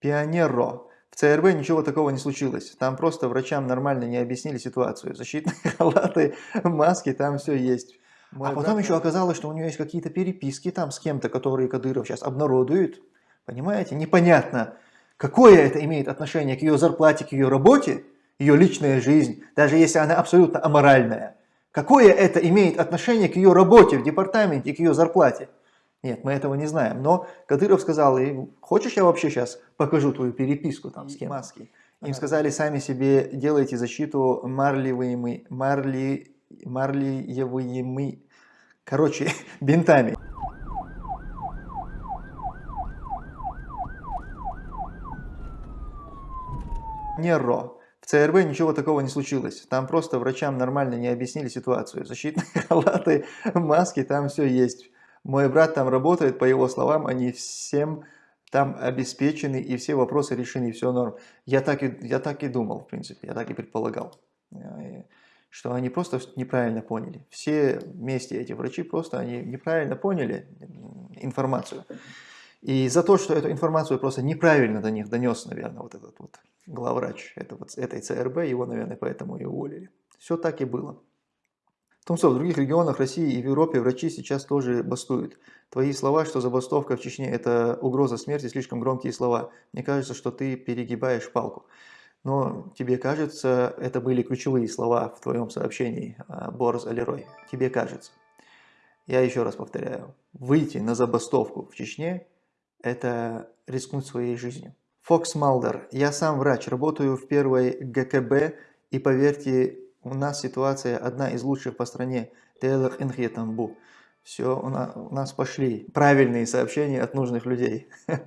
Пионеро. В ЦРБ ничего такого не случилось. Там просто врачам нормально не объяснили ситуацию. Защитные халаты, маски, там все есть. Мой а потом брат... еще оказалось, что у нее есть какие-то переписки там с кем-то, которые Кадыров сейчас обнародует. Понимаете? Непонятно, какое это имеет отношение к ее зарплате, к ее работе, ее личная жизнь, даже если она абсолютно аморальная. Какое это имеет отношение к ее работе в департаменте к ее зарплате? Нет, мы этого не знаем. Но Кадыров сказал, хочешь я вообще сейчас покажу твою переписку там с кем? Маски. Им сказали, сами себе делайте защиту марлевыми, марли, марлиевыми, короче, бинтами. Неро. В ЦРБ ничего такого не случилось. Там просто врачам нормально не объяснили ситуацию. Защитные халаты, маски, там все есть. Мой брат там работает, по его словам, они всем там обеспечены и все вопросы решены, все норм. Я так, и, я так и думал, в принципе, я так и предполагал, э, что они просто неправильно поняли. Все вместе эти врачи просто они неправильно поняли информацию. И за то, что эту информацию просто неправильно до них донес, наверное, вот этот вот главврач этой ЦРБ, его, наверное, поэтому и уволили. Все так и было. Томсо, в других регионах России и в Европе врачи сейчас тоже бастуют. Твои слова, что забастовка в Чечне – это угроза смерти, слишком громкие слова. Мне кажется, что ты перегибаешь палку. Но тебе кажется, это были ключевые слова в твоем сообщении, а, Борз Алерой. Тебе кажется. Я еще раз повторяю. Выйти на забастовку в Чечне – это рискнуть своей жизнью. Фокс Малдер. Я сам врач, работаю в первой ГКБ, и поверьте, у нас ситуация одна из лучших по стране. Все, у нас, у нас пошли правильные сообщения от нужных людей.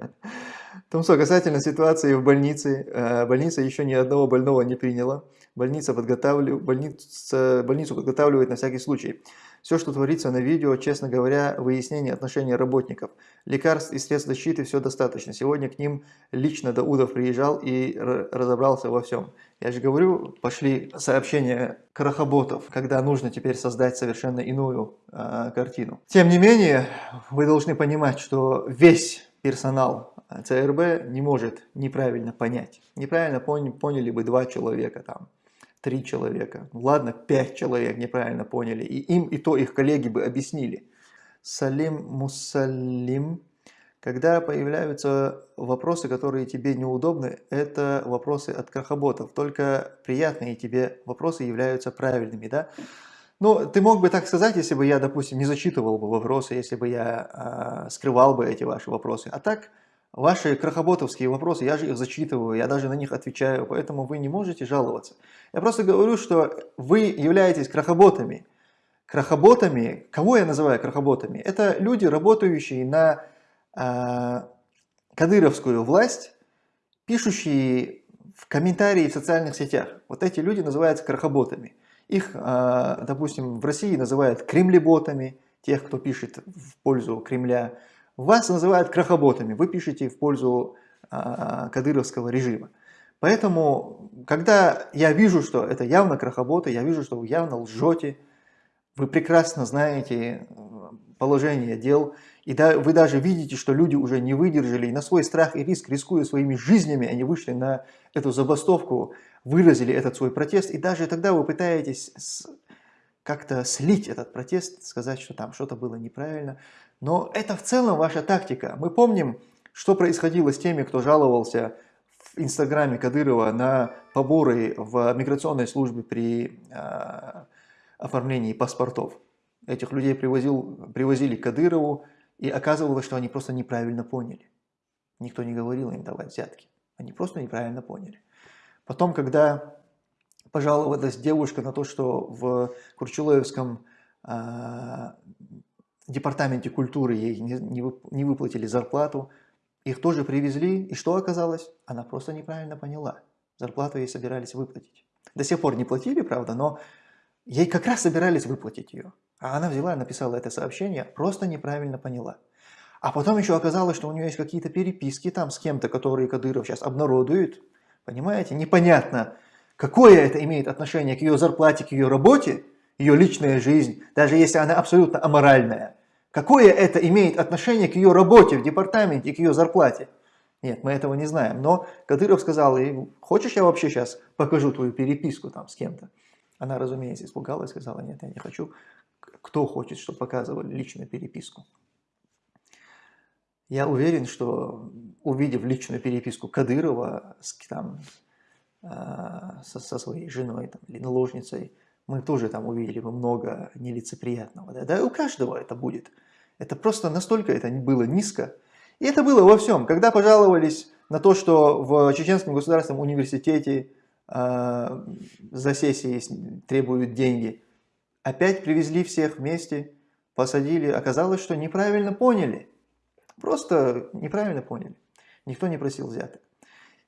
Томсо, касательно ситуации в больнице. Э, больница еще ни одного больного не приняла. Больница подготавливает, больница, больницу подготавливает на всякий случай. Все, что творится на видео, честно говоря, выяснение отношений работников. Лекарств и средств защиты все достаточно. Сегодня к ним лично Даудов приезжал и разобрался во всем. Я же говорю, пошли сообщения крахоботов, когда нужно теперь создать совершенно иную э, картину. Тем не менее, вы должны понимать, что весь персонал ЦРБ не может неправильно понять. Неправильно поняли бы два человека там три человека. Ладно, пять человек неправильно поняли. И им и то их коллеги бы объяснили. Салим Мусалим. Когда появляются вопросы, которые тебе неудобны, это вопросы от крахоботов. Только приятные тебе вопросы являются правильными. Да? Ну, ты мог бы так сказать, если бы я, допустим, не зачитывал бы вопросы, если бы я э, скрывал бы эти ваши вопросы. А так, Ваши крахоботовские вопросы, я же их зачитываю, я даже на них отвечаю, поэтому вы не можете жаловаться. Я просто говорю, что вы являетесь крахоботами. Крахоботами, кого я называю крахоботами? Это люди, работающие на э, кадыровскую власть, пишущие в комментарии в социальных сетях. Вот эти люди называются крахоботами. Их, э, допустим, в России называют кремлеботами, тех, кто пишет в пользу Кремля. Вас называют крахоботами, вы пишете в пользу а, кадыровского режима. Поэтому, когда я вижу, что это явно крахоботы, я вижу, что вы явно лжете, вы прекрасно знаете э, положение дел, и да, вы даже видите, что люди уже не выдержали, и на свой страх и риск, рискуя своими жизнями, они вышли на эту забастовку, выразили этот свой протест, и даже тогда вы пытаетесь как-то слить этот протест, сказать, что там что-то было неправильно. Но это в целом ваша тактика. Мы помним, что происходило с теми, кто жаловался в инстаграме Кадырова на поборы в миграционной службе при э, оформлении паспортов. Этих людей привозил, привозили к Кадырову, и оказывалось, что они просто неправильно поняли. Никто не говорил им давать взятки. Они просто неправильно поняли. Потом, когда пожаловалась девушка на то, что в Курчулоевском э, департаменте культуры ей не, выплатили зарплату, их тоже привезли, и что оказалось? Она просто неправильно поняла. Зарплату ей собирались выплатить. До сих пор не платили, правда, но ей как раз собирались выплатить ее. А она взяла написала это сообщение, просто неправильно поняла. А потом еще оказалось, что у нее есть какие-то переписки там с кем-то, которые Кадыров сейчас обнародует. Понимаете? Непонятно, какое это имеет отношение к ее зарплате, к ее работе, ее личная жизнь, даже если она абсолютно аморальная. Какое это имеет отношение к ее работе в департаменте к ее зарплате? Нет, мы этого не знаем. Но Кадыров сказал, хочешь я вообще сейчас покажу твою переписку там с кем-то? Она, разумеется, испугалась, сказала, нет, я не хочу. Кто хочет, чтобы показывали личную переписку? Я уверен, что увидев личную переписку Кадырова с, там, э, со, со своей женой там, или наложницей, мы тоже там увидели бы много нелицеприятного. Да? да у каждого это будет. Это просто настолько это было низко. И это было во всем. Когда пожаловались на то, что в Чеченском государственном университете э, за сессии требуют деньги, опять привезли всех вместе, посадили. Оказалось, что неправильно поняли. Просто неправильно поняли. Никто не просил взяток.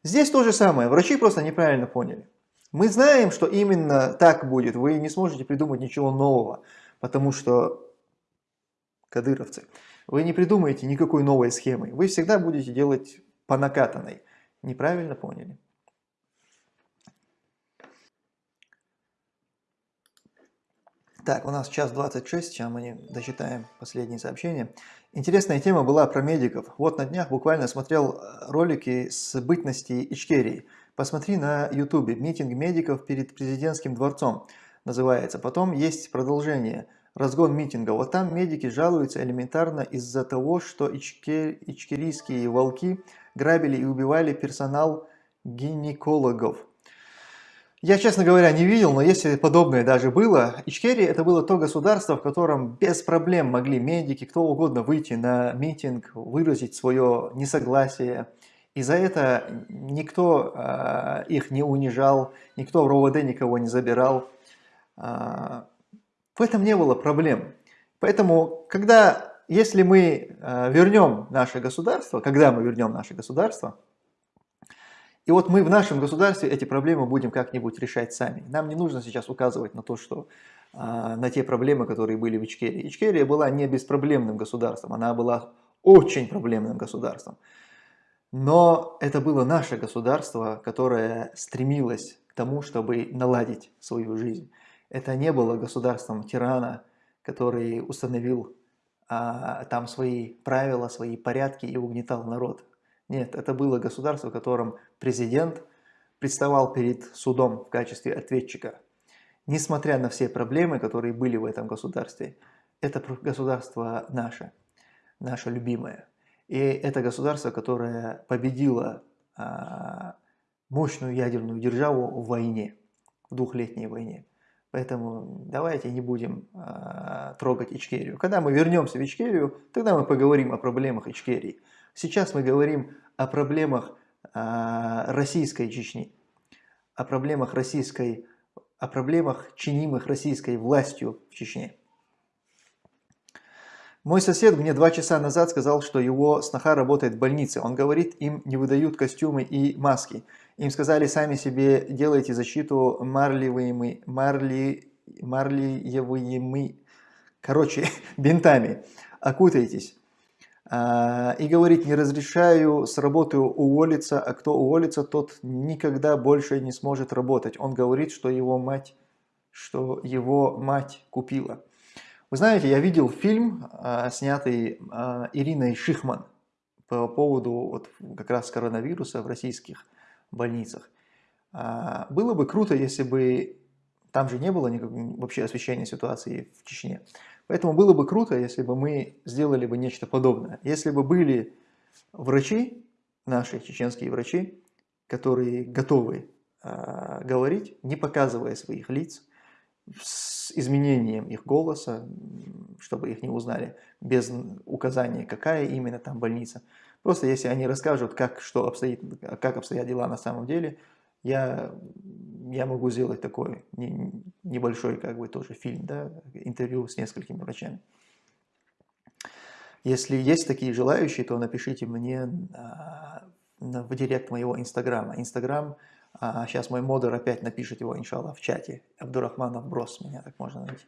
Здесь то же самое. Врачи просто неправильно поняли. Мы знаем, что именно так будет. Вы не сможете придумать ничего нового, потому что кадыровцы, вы не придумаете никакой новой схемы. Вы всегда будете делать по накатанной. Неправильно поняли. Так, у нас час 26, сейчас мы не дочитаем последние сообщения. Интересная тема была про медиков. Вот на днях буквально смотрел ролики с бытности Ичкерии. Посмотри на ютубе. Митинг медиков перед президентским дворцом называется. Потом есть продолжение. Разгон митинга. Вот там медики жалуются элементарно из-за того, что ичкер... ичкерийские волки грабили и убивали персонал гинекологов. Я, честно говоря, не видел, но если подобное даже было, Ичкерия это было то государство, в котором без проблем могли медики, кто угодно выйти на митинг, выразить свое несогласие, и за это никто э, их не унижал, никто в РОВД никого не забирал. Э, в этом не было проблем. Поэтому, когда, если мы э, вернем наше государство, когда мы вернем наше государство, и вот мы в нашем государстве эти проблемы будем как-нибудь решать сами. Нам не нужно сейчас указывать на то, что на те проблемы, которые были в Ичкерии. Ичкерия была не беспроблемным государством, она была очень проблемным государством. Но это было наше государство, которое стремилось к тому, чтобы наладить свою жизнь. Это не было государством тирана, который установил а, там свои правила, свои порядки и угнетал народ. Нет, это было государство, в котором президент представал перед судом в качестве ответчика. Несмотря на все проблемы, которые были в этом государстве, это государство наше, наше любимое. И это государство, которое победило а, мощную ядерную державу в войне, в двухлетней войне. Поэтому давайте не будем а, трогать Ичкерию. Когда мы вернемся в Ичкерию, тогда мы поговорим о проблемах Ичкерии. Сейчас мы говорим о проблемах а, российской Чечни, о проблемах российской, о проблемах, чинимых российской властью в Чечне. Мой сосед мне два часа назад сказал, что его сноха работает в больнице. Он говорит, им не выдают костюмы и маски. Им сказали, сами себе делайте защиту марлевыми, марли, марлиевыми, короче, бинтами. Окутайтесь. А, и говорит, не разрешаю с работы уволиться, а кто уволится, тот никогда больше не сможет работать. Он говорит, что его мать, что его мать купила. Вы знаете, я видел фильм, а, снятый а, Ириной Шихман по поводу вот как раз коронавируса в российских больницах. А, было бы круто, если бы там же не было никакого вообще освещения ситуации в Чечне. Поэтому было бы круто, если бы мы сделали бы нечто подобное. Если бы были врачи, наши чеченские врачи, которые готовы говорить, не показывая своих лиц, с изменением их голоса, чтобы их не узнали, без указания, какая именно там больница. Просто если они расскажут, как, что обстоит, как обстоят дела на самом деле, я, я могу сделать такой небольшой как бы тоже фильм, да, интервью с несколькими врачами. Если есть такие желающие, то напишите мне в директ моего инстаграма. Инстаграм а сейчас мой модер опять напишет его, иншаллах, в чате. Абдурахманов Брос, меня так можно найти.